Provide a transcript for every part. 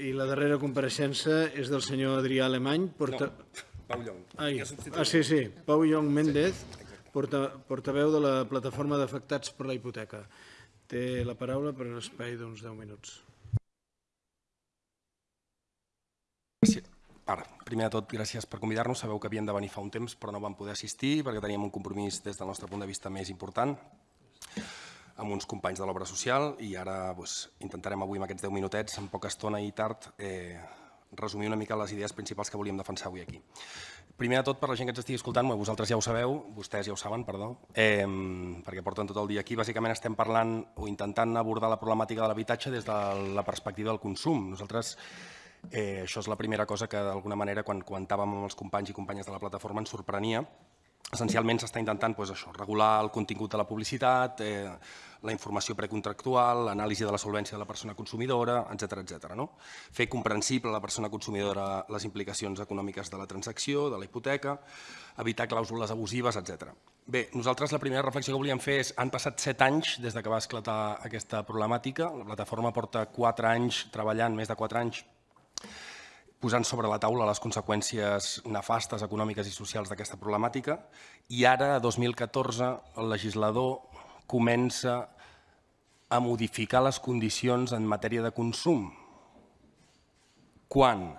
I la darrera compareixença és del senyor Adrià Alemany, porta... Pau Llong. Ai, ah, sí, sí, Pau Llong Méndez, porta, portaveu de la plataforma d'afectats per la hipoteca. Té la paraula per un espai d'uns 10 minuts. Sí. Ara, primer de tot, gràcies per convidar-nos. Sabeu que havíem de venir fa un temps, però no vam poder assistir perquè teníem un compromís des del nostre punt de vista més important amb uns companys de l'obra social i ara doncs, intentarem avui amb aquests 10 minutets, en poca estona i tard, eh, resumir una mica les idees principals que volíem defensar avui aquí. Primer de tot, per la gent que ens estigui escoltant, vosaltres ja ho sabeu, vostès ja ho saben, perdó, eh, perquè porten tot el dia aquí. Bàsicament estem parlant o intentant abordar la problemàtica de l'habitatge des de la perspectiva del consum. Nosaltres Eh, això és la primera cosa que d'alguna manera quan comentàvem amb els companys i companyes de la plataforma ens sorprenia. Essencialment s'està intentant doncs, això, regular el contingut de la publicitat, eh, la informació precontractual, l'anàlisi de la solvència de la persona consumidora, etc etc. no? Fer comprensible a la persona consumidora les implicacions econòmiques de la transacció, de la hipoteca, evitar clàusules abusives, etc. Bé, nosaltres la primera reflexió que volíem fer és han passat set anys des de que va esclatar aquesta problemàtica. La plataforma porta quatre anys treballant, més de quatre anys, posant sobre la taula les conseqüències nefastes econòmiques i socials d'aquesta problemàtica i ara, a 2014, el legislador comença a modificar les condicions en matèria de consum. Quan?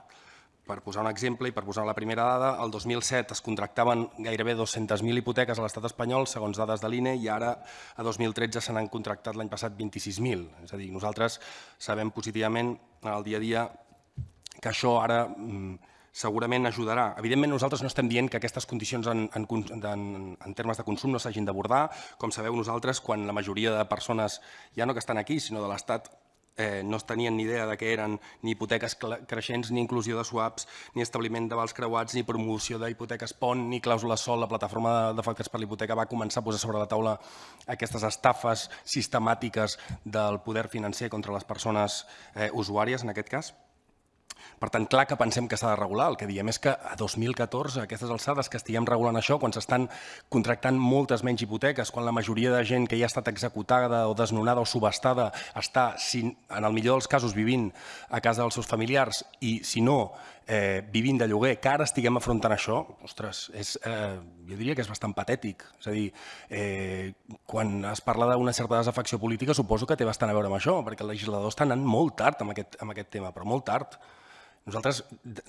Per posar un exemple i per posar la primera dada, el 2007 es contractaven gairebé 200.000 hipoteques a l'estat espanyol, segons dades de l'INE, i ara a 2013 se n'han contractat l'any passat 26.000. És a dir, nosaltres sabem positivament en el dia a dia que això ara mm, segurament ajudarà. Evidentment, nosaltres no estem dient que aquestes condicions en, en, en, en termes de consum no s'hagin d'abordar. Com sabeu, nosaltres, quan la majoria de persones, ja no que estan aquí, sinó de l'Estat, eh, no tenien ni idea de què eren ni hipoteques creixents, ni inclusió de swaps, ni establiment de vals creuats, ni promoció d'hipoteques pont, ni clàusula sol. La plataforma d'afectats per l'hipoteca va començar a posar sobre la taula aquestes estafes sistemàtiques del poder financer contra les persones eh, usuàries, en aquest cas. Per tant, clar que pensem que s'ha de regular. El que diem és que a 2014, a aquestes alçades, que estiguem regulant això, quan s'estan contractant moltes menys hipoteques, quan la majoria de gent que ja ha estat executada o desnonada o subestada està, en el millor dels casos, vivint a casa dels seus familiars i, si no, eh, vivint de lloguer, que ara estiguem afrontant això, ostres, és, eh, jo diria que és bastant patètic. És a dir, eh, quan es parla d'una certa desafecció política, suposo que té bastant a veure amb això, perquè el legislador està anant molt tard amb aquest, amb aquest tema, però molt tard. Nosaltres,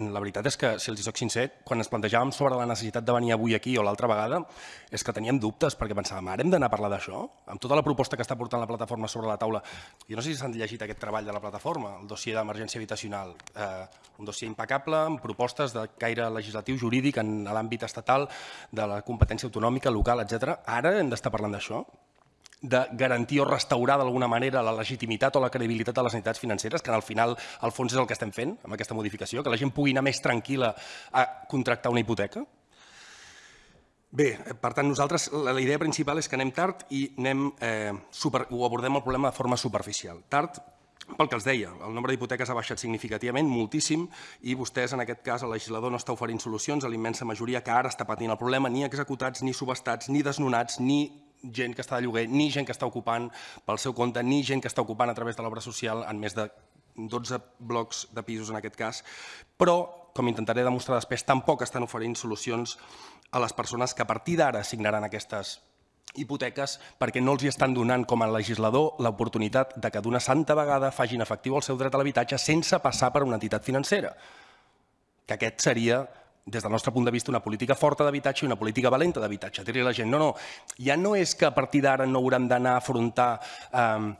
la veritat és que, si els soc sincer, quan ens plantejàvem sobre la necessitat de venir avui aquí o l'altra vegada, és que teníem dubtes, perquè pensàvem, ara hem d'anar a parlar d'això? Amb tota la proposta que està portant la plataforma sobre la taula, jo no sé si s'han llegit aquest treball de la plataforma, el dossier d'emergència habitacional, eh, un dossier impecable, amb propostes de caire legislatiu, jurídic, en l'àmbit estatal, de la competència autonòmica, local, etc. Ara hem d'estar parlant d'això? De garantir o restaurar d'alguna manera la legitimitat o la credibilitat de les entitats financeres, que al final, al fons, és el que estem fent amb aquesta modificació, que la gent pugui anar més tranquil·la a contractar una hipoteca? Bé, per tant, nosaltres la, idea principal és que anem tard i anem, eh, super, ho abordem el problema de forma superficial. Tard pel que els deia, el nombre d'hipoteques ha baixat significativament, moltíssim, i vostès, en aquest cas, el legislador no està oferint solucions a la immensa majoria que ara està patint el problema, ni executats, ni subestats, ni desnonats, ni gent que està de lloguer, ni gent que està ocupant pel seu compte, ni gent que està ocupant a través de l'obra social en més de 12 blocs de pisos en aquest cas, però, com intentaré demostrar després, tampoc estan oferint solucions a les persones que a partir d'ara signaran aquestes hipoteques perquè no els hi estan donant com a legislador l'oportunitat de que d'una santa vegada facin efectiu el seu dret a l'habitatge sense passar per una entitat financera. Que aquest seria des del nostre punt de vista, una política forta d'habitatge i una política valenta d'habitatge. Dir-li a la gent, no, no, ja no és que a partir d'ara no haurem d'anar a afrontar eh,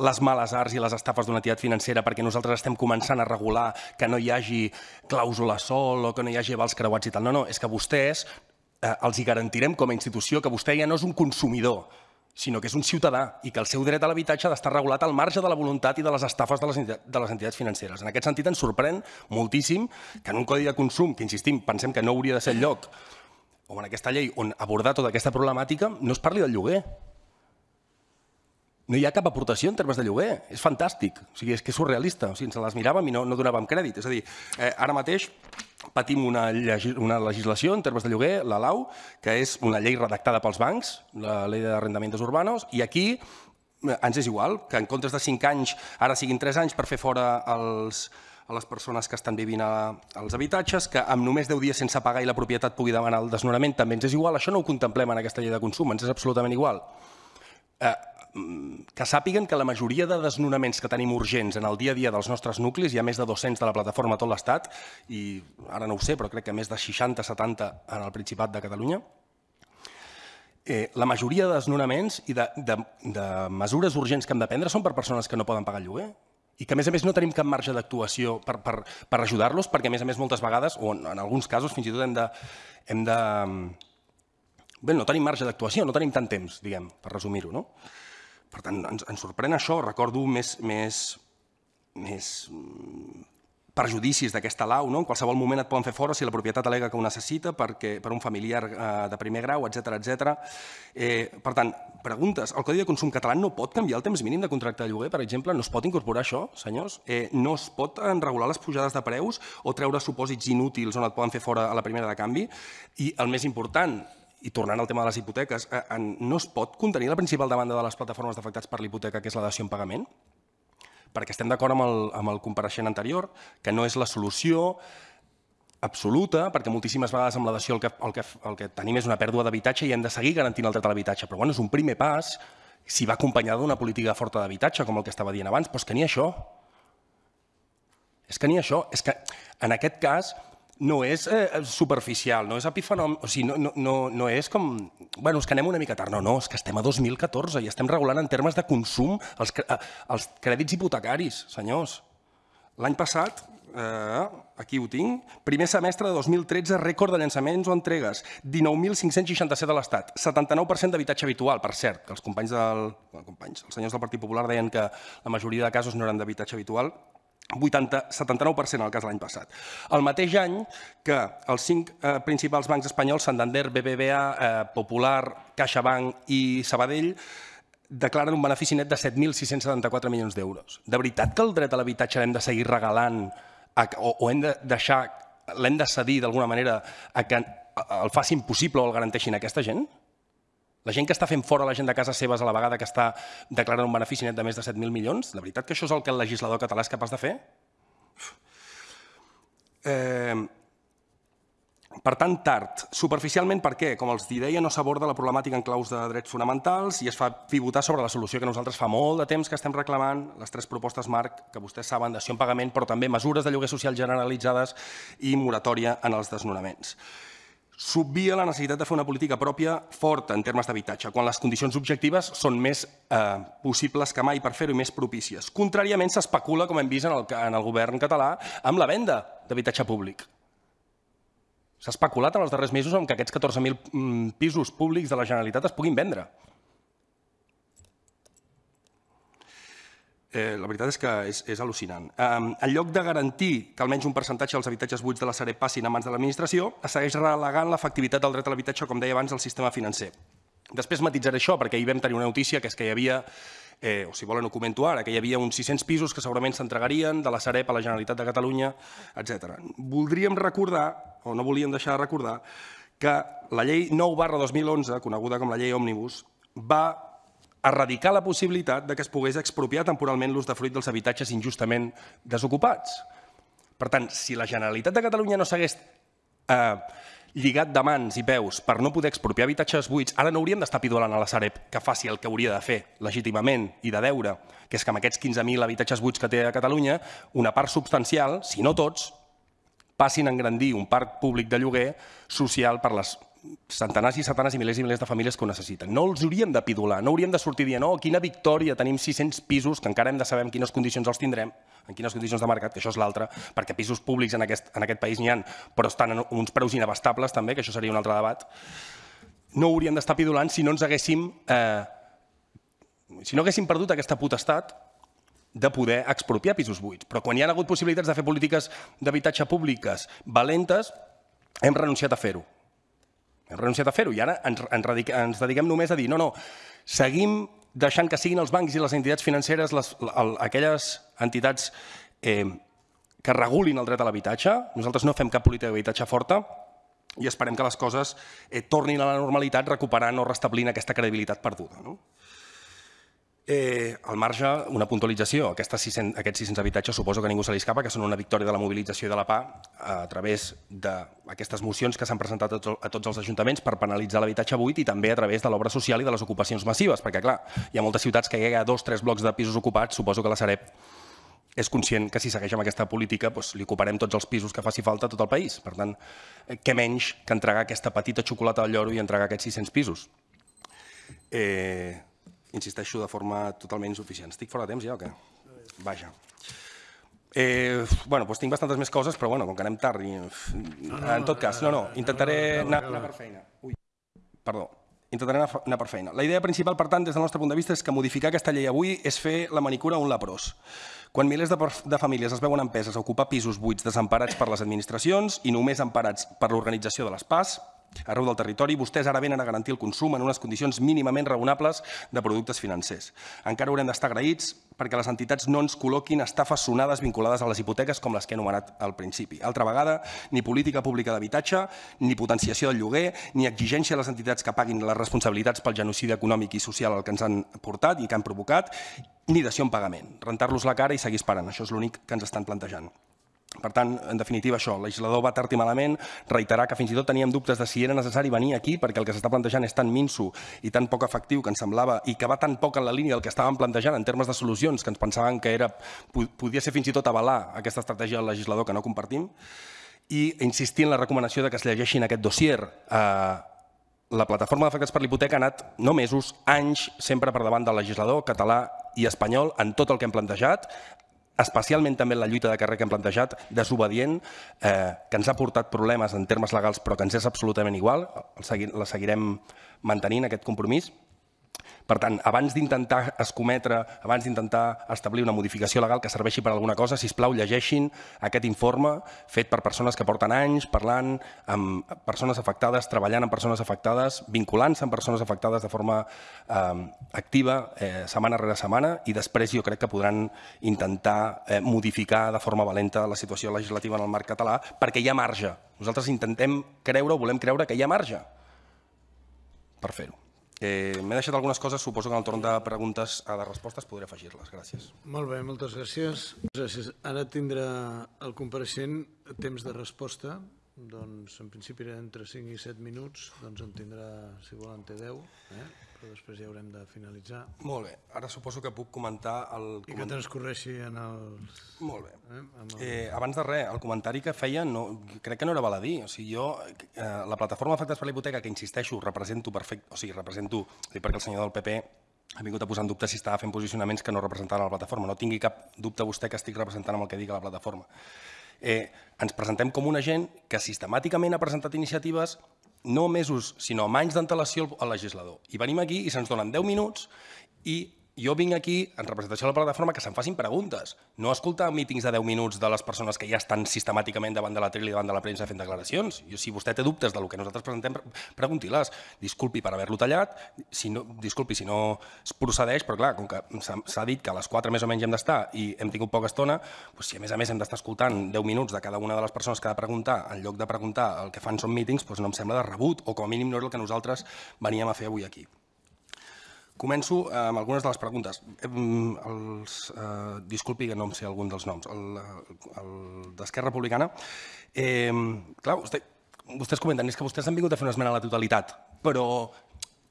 les males arts i les estafes d'una entitat financera perquè nosaltres estem començant a regular que no hi hagi clàusula sol o que no hi hagi vals creuats i tal. No, no, és que vostès eh, els hi garantirem com a institució que vostè ja no és un consumidor, sinó que és un ciutadà i que el seu dret a l'habitatge ha d'estar regulat al marge de la voluntat i de les estafes de les, de les entitats financeres. En aquest sentit ens sorprèn moltíssim que en un codi de consum, que insistim, pensem que no hauria de ser el lloc, o en aquesta llei on abordar tota aquesta problemàtica, no es parli del lloguer. No hi ha cap aportació en termes de lloguer. És fantàstic. O sigui, és que és surrealista. O sigui, ens les miràvem i no, no donàvem crèdit. És a dir, eh, ara mateix patim una, una legislació en termes de lloguer, la LAU, que és una llei redactada pels bancs, la llei d'arrendamientos urbanos, i aquí eh, ens és igual, que en comptes de 5 anys ara siguin 3 anys per fer fora els, a les persones que estan vivint als habitatges, que amb només 10 dies sense pagar i la propietat pugui demanar el desnonament també ens és igual, això no ho contemplem en aquesta llei de consum, ens és absolutament igual. Eh, que sàpiguen que la majoria de desnonaments que tenim urgents en el dia a dia dels nostres nuclis, hi ha més de 200 de la plataforma a tot l'Estat, i ara no ho sé, però crec que més de 60-70 en el Principat de Catalunya, eh, la majoria de desnonaments i de, de, de mesures urgents que hem de prendre són per persones que no poden pagar lloguer i que a més a més no tenim cap marge d'actuació per, per, per ajudar-los perquè a més a més moltes vegades, o en, en alguns casos fins i tot hem de... Hem de bé, no tenim marge d'actuació, no tenim tant temps, diguem, per resumir-ho. No? Per tant, ens, ens sorprèn això, recordo més, més, més perjudicis d'aquesta lau, no? en qualsevol moment et poden fer fora si la propietat alega que ho necessita perquè, per un familiar eh, de primer grau, etc etc. Eh, per tant, preguntes, el Codi de Consum català no pot canviar el temps mínim de contracte de lloguer, per exemple? No es pot incorporar això, senyors? Eh, no es pot regular les pujades de preus o treure supòsits inútils on et poden fer fora a la primera de canvi? I el més important, i tornant al tema de les hipoteques, eh, no es pot contenir la principal demanda de les plataformes d'afectats per l'hipoteca, que és la dació en pagament? perquè estem d'acord amb, el, amb el compareixent anterior, que no és la solució absoluta, perquè moltíssimes vegades amb la dació el que, el que, el que tenim és una pèrdua d'habitatge i hem de seguir garantint el dret a l'habitatge. Però bueno, és un primer pas si va acompanyada d'una política forta d'habitatge, com el que estava dient abans, però és que ni això. És que ni això. És que en aquest cas no és eh, superficial, no és epifenom... O sigui, no, no, no, no és com... Bueno, és que anem una mica tard. No, no, és que estem a 2014 i estem regulant en termes de consum els, eh, els crèdits hipotecaris, senyors. L'any passat, eh, aquí ho tinc, primer semestre de 2013, rècord de llançaments o entregues, 19.567 a l'Estat, 79% d'habitatge habitual, per cert, que els companys del... Bueno, companys, els senyors del Partit Popular deien que la majoria de casos no eren d'habitatge habitual, 80, 79% en el cas l'any passat. El mateix any que els cinc eh, principals bancs espanyols, Santander, BBVA, eh, Popular, CaixaBank i Sabadell, declaren un benefici net de 7.674 milions d'euros. De veritat que el dret a l'habitatge l'hem de seguir regalant o hem de deixar, l'hem de cedir d'alguna manera a que el facin possible o el garanteixin aquesta gent? La gent que està fent fora la gent de casa seves a la vegada que està declarant un benefici net de més de 7.000 milions, la veritat que això és el que el legislador català és capaç de fer? Eh, per tant, tard. Superficialment, per què? Com els deia, no s'aborda la problemàtica en claus de drets fonamentals i es fa pivotar sobre la solució que nosaltres fa molt de temps que estem reclamant, les tres propostes marc que vostès saben, dació en pagament, però també mesures de lloguer social generalitzades i moratòria en els desnonaments s'obvia la necessitat de fer una política pròpia forta en termes d'habitatge, quan les condicions objectives són més eh, possibles que mai per fer-ho i més propícies. Contràriament, s'especula, com hem vist en el, en el govern català, amb la venda d'habitatge públic. S'ha especulat en els darrers mesos amb que aquests 14.000 mm, pisos públics de la Generalitat es puguin vendre. Eh, la veritat és que és, és al·lucinant. Eh, en lloc de garantir que almenys un percentatge dels habitatges buits de la Sareb passin a mans de l'administració, es segueix relegant l'efectivitat del dret a l'habitatge, com deia abans, al sistema financer. Després matitzaré això, perquè ahir vam tenir una notícia, que és que hi havia, eh, o si volen ho comento ara, que hi havia uns 600 pisos que segurament s'entregarien de la Sareb a la Generalitat de Catalunya, etc. Voldríem recordar, o no volíem deixar de recordar, que la llei 9 barra 2011, coneguda com la llei Òmnibus, va erradicar la possibilitat de que es pogués expropiar temporalment l'ús de fruit dels habitatges injustament desocupats. Per tant, si la Generalitat de Catalunya no s'hagués eh, lligat de mans i peus per no poder expropiar habitatges buits, ara no hauríem d'estar pidolant a la Sareb que faci el que hauria de fer legítimament i de deure, que és que amb aquests 15.000 habitatges buits que té a Catalunya, una part substancial, si no tots, passin a engrandir un parc públic de lloguer social per les centenars i centenars i milers i milers de famílies que ho necessiten. No els hauríem de pidular, no hauríem de sortir dient oh, quina victòria, tenim 600 pisos, que encara hem de saber en quines condicions els tindrem, en quines condicions de mercat, que això és l'altre, perquè pisos públics en aquest, en aquest país n'hi ha, però estan en uns preus inabastables també, que això seria un altre debat. No hauríem d'estar pidulant si no ens haguéssim... Eh, si no haguéssim perdut aquesta potestat de poder expropiar pisos buits. Però quan hi ha hagut possibilitats de fer polítiques d'habitatge públiques valentes, hem renunciat a fer-ho. Hem renunciat a fer-ho i ara ens, ens, ens dediquem només a dir no, no, seguim deixant que siguin els bancs i les entitats financeres les, el, aquelles entitats eh, que regulin el dret a l'habitatge. Nosaltres no fem cap política d'habitatge forta i esperem que les coses eh, tornin a la normalitat recuperant o restablint aquesta credibilitat perduda. No? Eh, al marge, una puntualització. Aquestes 600, aquests 600 habitatges suposo que ningú se li escapa, que són una victòria de la mobilització de la PA a través d'aquestes mocions que s'han presentat a tots, a tots els ajuntaments per penalitzar l'habitatge buit i també a través de l'obra social i de les ocupacions massives, perquè clar, hi ha moltes ciutats que hi ha dos, tres blocs de pisos ocupats, suposo que la Sareb és conscient que si segueix amb aquesta política doncs, li ocuparem tots els pisos que faci falta a tot el país. Per tant, eh, què menys que entregar aquesta petita xocolata al lloro i entregar aquests 600 pisos. Eh, insisteixo de forma totalment insuficient. Estic fora de temps ja o què? Vaja. Eh, bueno, doncs tinc bastantes més coses, però bueno, com que anem tard i... En tot cas, no, no, intentaré anar, anar per feina. Ui, perdó, intentaré anar, anar per feina. La idea principal, per tant, des del nostre punt de vista, és que modificar aquesta llei avui és fer la manicura un leprós. Quan milers de, de famílies es veuen empeses a ocupar pisos buits desemparats per les administracions i només emparats per l'organització de les PAS, arreu del territori, vostès ara venen a garantir el consum en unes condicions mínimament raonables de productes financers. Encara haurem d'estar agraïts perquè les entitats no ens col·loquin estafes sonades vinculades a les hipoteques com les que he anomenat al principi. Altra vegada, ni política pública d'habitatge, ni potenciació del lloguer, ni exigència a les entitats que paguin les responsabilitats pel genocidi econòmic i social al que ens han portat i que han provocat, ni dació en pagament. Rentar-los la cara i seguir esperant. Això és l'únic que ens estan plantejant. Per tant, en definitiva, això, el legislador va tard i malament, reiterar que fins i tot teníem dubtes de si era necessari venir aquí, perquè el que s'està plantejant és tan minso i tan poc efectiu que ens semblava, i que va tan poc en la línia del que estàvem plantejant en termes de solucions, que ens pensàvem que era, podia ser fins i tot avalar aquesta estratègia del legislador que no compartim, i insistir en la recomanació de que es llegeixin aquest dossier. Eh, la plataforma d'afectats per l'hipoteca ha anat no mesos, anys, sempre per davant del legislador català i espanyol en tot el que hem plantejat, especialment també en la lluita de carrer que hem plantejat, desobedient, eh, que ens ha portat problemes en termes legals però que ens és absolutament igual, la seguirem mantenint aquest compromís, per tant, abans d'intentar escometre, abans d'intentar establir una modificació legal que serveixi per alguna cosa, si plau llegeixin aquest informe fet per persones que porten anys parlant amb persones afectades, treballant amb persones afectades, vinculant-se amb persones afectades de forma eh, activa eh, setmana rere setmana i després jo crec que podran intentar eh, modificar de forma valenta la situació legislativa en el marc català perquè hi ha marge. Nosaltres intentem creure o volem creure que hi ha marge per fer-ho. Eh, M'he deixat algunes coses, suposo que en el torn de preguntes a de respostes podré afegir-les. Gràcies. Molt bé, moltes gràcies. gràcies. Ara tindrà el compareixent temps de resposta. Doncs en principi era entre 5 i 7 minuts, doncs en tindrà, si volen, té 10. Eh? però després ja haurem de finalitzar. Molt bé, ara suposo que puc comentar el... I que transcorreixi en els... Molt bé. Eh? el... Eh, abans de res, el comentari que feia no, crec que no era baladí. O sigui, jo, eh, la plataforma Afectats per la Hipoteca, que insisteixo, represento perfecte, o sigui, represento, perquè el senyor del PP ha vingut a posar en dubte si estava fent posicionaments que no representaven la plataforma. No tingui cap dubte vostè que estic representant amb el que digui la plataforma. Eh, ens presentem com una gent que sistemàticament ha presentat iniciatives no mesos, sinó amb anys d'antelació al legislador. I venim aquí i se'ns donen 10 minuts i jo vinc aquí en representació de la plataforma que se'n facin preguntes, no escoltar mítings de 10 minuts de les persones que ja estan sistemàticament davant de la tele i davant de la premsa fent declaracions. Jo, si vostè té dubtes del que nosaltres presentem, pregunti-les. Disculpi per haver-lo tallat, si no, disculpi si no es procedeix, però clar, com que s'ha dit que a les 4 més o menys hem d'estar i hem tingut poca estona, doncs si a més a més hem d'estar escoltant 10 minuts de cada una de les persones que ha de preguntar, en lloc de preguntar el que fan són mítings, doncs no em sembla de rebut, o com a mínim no és el que nosaltres veníem a fer avui aquí. Començo amb algunes de les preguntes. Els, eh, disculpi que no em sé algun dels noms. El, el d'Esquerra Republicana. Eh, clar, vostè, vostès comenten, és que vostès han vingut a fer una esmena a la totalitat, però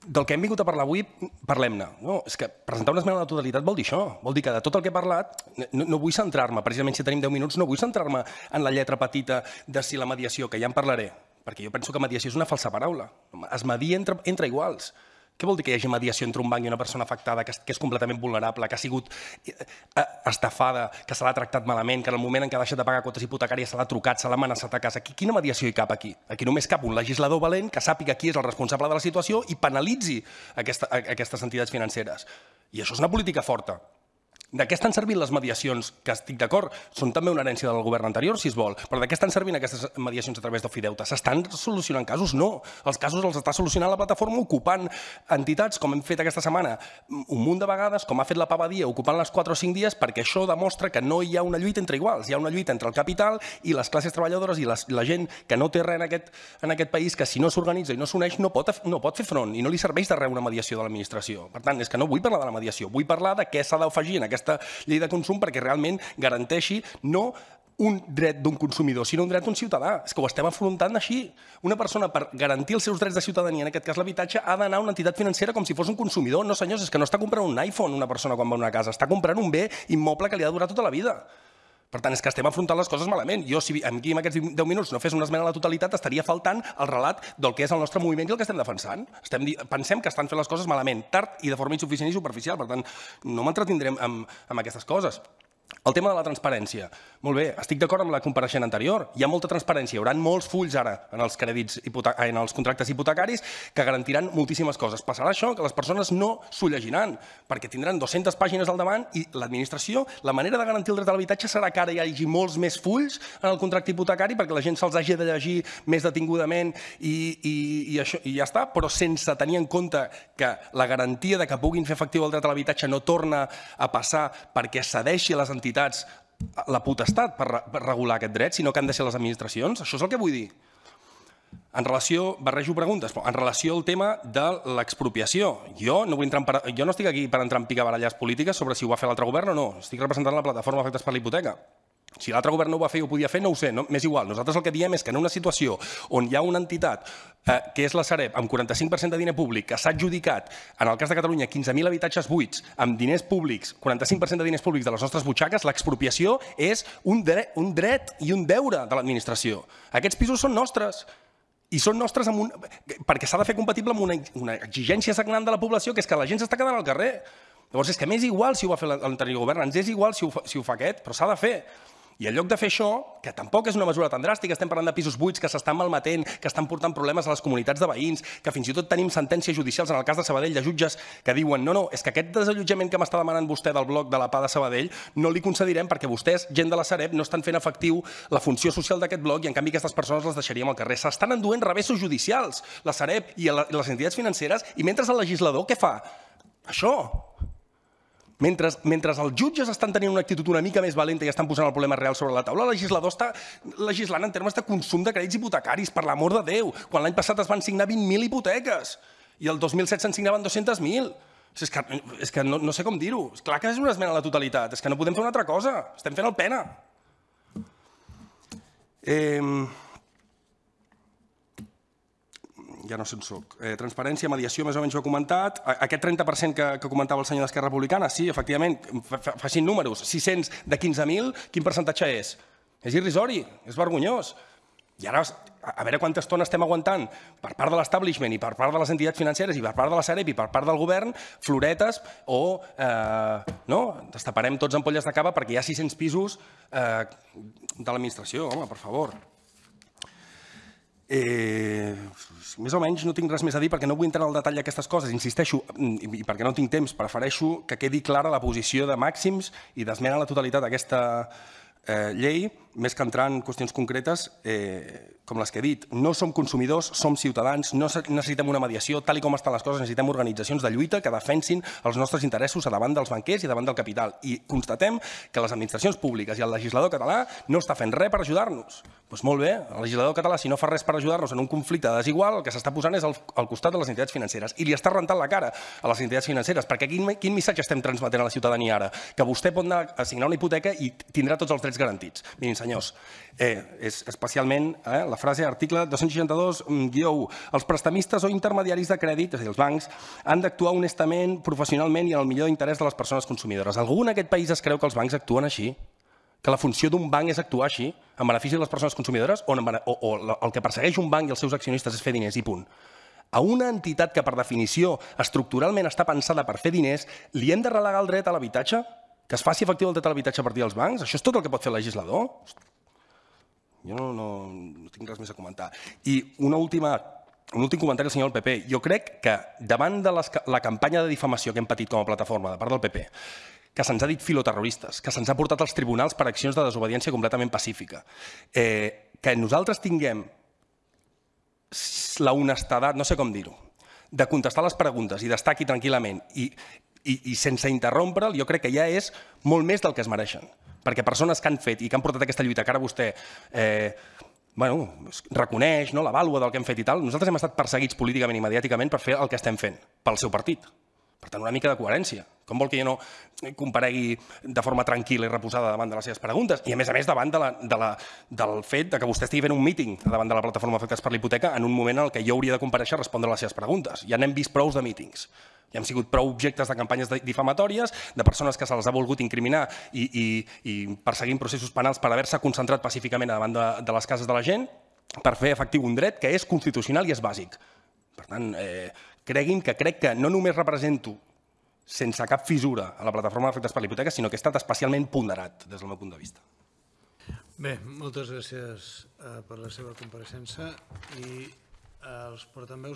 del que hem vingut a parlar avui, parlem-ne. No, és que presentar una esmena a la totalitat vol dir això. Vol dir que de tot el que he parlat, no, no vull centrar-me, precisament si tenim 10 minuts, no vull centrar-me en la lletra petita de si la mediació, que ja en parlaré, perquè jo penso que mediació és una falsa paraula. Es media entre, entre iguals. Què vol dir que hi hagi mediació entre un banc i una persona afectada que, que és completament vulnerable, que ha sigut eh, eh, estafada, que se l'ha tractat malament, que en el moment en què ha deixat de pagar quotes hipotecàries se l'ha trucat, se l'ha amenaçat a casa? Quina mediació hi cap aquí? Aquí només cap un legislador valent que sàpiga qui és el responsable de la situació i penalitzi aquesta, aquestes entitats financeres. I això és una política forta. De què estan servint les mediacions? Que estic d'acord, són també una herència del govern anterior, si es vol, però de què estan servint aquestes mediacions a través d'ofideute? S'estan solucionant casos? No. Els casos els està solucionant la plataforma ocupant entitats, com hem fet aquesta setmana, un munt de vegades, com ha fet la Pavadia, ocupant les 4 o 5 dies, perquè això demostra que no hi ha una lluita entre iguals, hi ha una lluita entre el capital i les classes treballadores i les, la gent que no té res en aquest, en aquest país, que si no s'organitza i no s'uneix no, pot, no pot fer front i no li serveix de res una mediació de l'administració. Per tant, és que no vull parlar de la mediació, vull parlar de què s'ha d'afegir en aquesta llei de consum perquè realment garanteixi no un dret d'un consumidor, sinó un dret d'un ciutadà. És que ho estem afrontant així. Una persona, per garantir els seus drets de ciutadania, en aquest cas l'habitatge, ha d'anar a una entitat financera com si fos un consumidor. No, senyors, és que no està comprant un iPhone una persona quan va a una casa, està comprant un bé immoble que li ha de durar tota la vida. Per tant, és que estem afrontant les coses malament. Jo, si aquí en aquests 10 minuts no fes una esmena a la totalitat, estaria faltant el relat del que és el nostre moviment i el que estem defensant. Estem, pensem que estan fent les coses malament, tard i de forma insuficient i superficial. Per tant, no m'entretindrem amb, amb aquestes coses. El tema de la transparència. Molt bé, estic d'acord amb la compareixent anterior. Hi ha molta transparència, hi haurà molts fulls ara en els crèdits en els contractes hipotecaris que garantiran moltíssimes coses. Passarà això, que les persones no s'ho llegiran, perquè tindran 200 pàgines al davant i l'administració, la manera de garantir el dret a l'habitatge serà que ara hi hagi molts més fulls en el contracte hipotecari perquè la gent se'ls hagi de llegir més detingudament i, i, i, això, i ja està, però sense tenir en compte que la garantia de que puguin fer efectiu el dret a l'habitatge no torna a passar perquè cedeixi a les entitats la potestat per, per regular aquest dret, sinó que han de ser les administracions. Això és el que vull dir. En relació, barrejo preguntes, però en relació al tema de l'expropiació, jo no, vull entrar en, jo no estic aquí per entrar en picabaralles polítiques sobre si ho va fer l'altre govern o no, estic representant la plataforma Efectes per la Hipoteca. Si l'altre govern no ho va fer i ho podia fer, no ho sé, no? m'és igual. Nosaltres el que diem és que en una situació on hi ha una entitat, eh, que és la Sareb, amb 45% de diner públic, que s'ha adjudicat, en el cas de Catalunya, 15.000 habitatges buits, amb diners públics, 45% de diners públics de les nostres butxaques, l'expropiació és un dret, un dret i un deure de l'administració. Aquests pisos són nostres i són nostres amb un... perquè s'ha de fer compatible amb una, una exigència sagnant de la població, que és que la gent s'està quedant al carrer. Llavors, és que m'és igual si ho va fer l'anterior govern, ens és igual si ho, fa, si ho fa aquest, però s'ha de fer. I en lloc de fer això, que tampoc és una mesura tan dràstica, estem parlant de pisos buits que s'estan malmetent, que estan portant problemes a les comunitats de veïns, que fins i tot tenim sentències judicials en el cas de Sabadell de jutges que diuen no, no, és que aquest desallotjament que m'està demanant vostè del bloc de la PA de Sabadell no li concedirem perquè vostès, gent de la Sareb, no estan fent efectiu la funció social d'aquest bloc i en canvi aquestes persones les deixaríem al carrer. S'estan enduent revessos judicials, la Sareb i les entitats financeres, i mentre el legislador què fa? Això, mentre, mentre els jutges estan tenint una actitud una mica més valenta i estan posant el problema real sobre la taula, el legislador està legislant en termes de consum de crèdits hipotecaris, per l'amor de Déu, quan l'any passat es van signar 20.000 hipoteques i el 2007 se'n signaven 200.000. És que, és que no, no sé com dir-ho. És clar que és una esmena a la totalitat, és que no podem fer una altra cosa, estem fent el pena. Eh, ja no sé on soc. Eh, transparència, mediació, més o menys ho he comentat. Aquest 30% que, que comentava el senyor d'Esquerra Republicana, sí, efectivament, facin números. 600 de 15.000, quin percentatge és? És irrisori, és vergonyós. I ara, a veure quanta estona estem aguantant per part de l'establishment i per part de les entitats financeres i per part de la Sareb i per part del govern, floretes o eh, no, destaparem tots ampolles de cava perquè hi ha 600 pisos eh, de l'administració, home, per favor. Eh, més o menys no tinc res més a dir perquè no vull entrar en el detall d'aquestes coses, insisteixo, i perquè no tinc temps, prefereixo que quedi clara la posició de màxims i d'esmena a la totalitat d'aquesta eh, llei, més que entrar en qüestions concretes, eh, com les que he dit. No som consumidors, som ciutadans, no necessitem una mediació, tal i com estan les coses, necessitem organitzacions de lluita que defensin els nostres interessos davant dels banquers i davant del capital. I constatem que les administracions públiques i el legislador català no està fent res per ajudar-nos. Doncs molt bé, el legislador català, si no fa res per ajudar-nos en un conflicte desigual, el que s'està posant és al, costat de les entitats financeres i li està rentant la cara a les entitats financeres, perquè quin, quin missatge estem transmetent a la ciutadania ara? Que vostè pot anar a signar una hipoteca i tindrà tots els garantits. Mirin, senyors, eh, és especialment eh, la frase article 262-1, els prestamistes o intermediaris de crèdit, és a dir, els bancs, han d'actuar honestament, professionalment i en el millor interès de les persones consumidores. Algú en aquest país es creu que els bancs actuen així? que la funció d'un banc és actuar així, en benefici de les persones consumidores, o, o, o el que persegueix un banc i els seus accionistes és fer diners i punt. A una entitat que, per definició, estructuralment està pensada per fer diners, li hem de relegar el dret a l'habitatge? Que es faci efectiu el dret a l'habitatge a partir dels bancs? Això és tot el que pot fer el legislador? Jo no, no, no tinc res més a comentar. I una última un últim comentari al senyor del PP. Jo crec que davant de les, la campanya de difamació que hem patit com a plataforma de part del PP, que se'ns ha dit filoterroristes, que se'ns ha portat als tribunals per accions de desobediència completament pacífica, eh, que nosaltres tinguem la honestedat, no sé com dir-ho, de contestar les preguntes i d'estar aquí tranquil·lament i, i, i sense interrompre'l, jo crec que ja és molt més del que es mereixen. Perquè persones que han fet i que han portat aquesta lluita, que ara vostè eh, bueno, reconeix no, la vàlua del que hem fet i tal, nosaltres hem estat perseguits políticament i mediàticament per fer el que estem fent, pel seu partit. Per tant, una mica de coherència. Com vol que jo no comparegui de forma tranquil·la i reposada davant de les seves preguntes? I, a més a més, davant de la, de la, del fet de que vostè estigui fent un míting davant de la plataforma Afectats per la Hipoteca en un moment en el què jo hauria de compareixer a respondre les seves preguntes. Ja n'hem vist prous de mítings. Ja hem sigut prou objectes de campanyes difamatòries, de persones que se les ha volgut incriminar i, i, i perseguint processos penals per haver-se concentrat pacíficament davant de, de les cases de la gent per fer efectiu un dret que és constitucional i és bàsic. Per tant, eh, creguin que crec que no només represento sense cap fissura a la plataforma d'efectes per la hipoteca, sinó que he estat especialment ponderat des del meu punt de vista. Bé, moltes gràcies eh, per la seva compareixença i eh, els portaveus